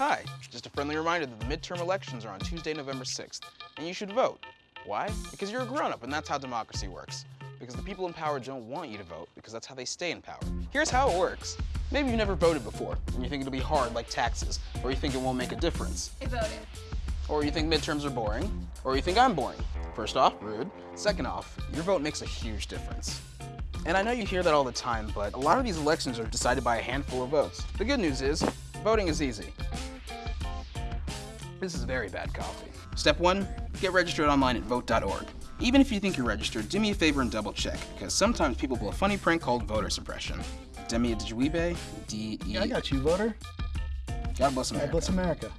Hi, just a friendly reminder that the midterm elections are on Tuesday, November 6th, and you should vote. Why? Because you're a grown-up, and that's how democracy works. Because the people in power don't want you to vote, because that's how they stay in power. Here's how it works. Maybe you've never voted before, and you think it'll be hard like taxes, or you think it won't make a difference. I voted. Or you think midterms are boring, or you think I'm boring. First off, rude. Second off, your vote makes a huge difference. And I know you hear that all the time, but a lot of these elections are decided by a handful of votes. The good news is, voting is easy. This is very bad coffee. Step one, get registered online at vote.org. Even if you think you're registered, do me a favor and double check, because sometimes people pull a funny prank called voter suppression. Demi Djuibe, D-E... Yeah, I got you, voter. God bless America. God bless America.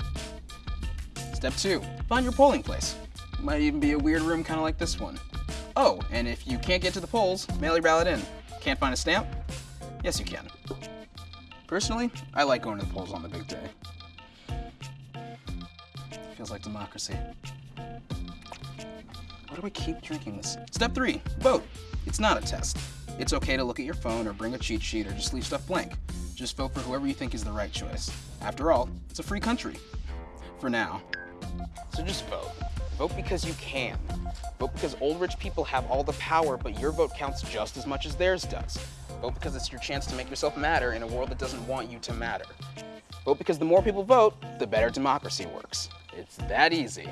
Step two, find your polling place. Might even be a weird room kind of like this one. Oh, and if you can't get to the polls, mail your ballot in. Can't find a stamp? Yes, you can. Personally, I like going to the polls on the big day. Feels like democracy. Why do I keep drinking this? Step three, vote. It's not a test. It's okay to look at your phone or bring a cheat sheet or just leave stuff blank. Just vote for whoever you think is the right choice. After all, it's a free country. For now. So just vote. Vote because you can. Vote because old rich people have all the power, but your vote counts just as much as theirs does. Vote because it's your chance to make yourself matter in a world that doesn't want you to matter. Vote because the more people vote, the better democracy works. It's that easy.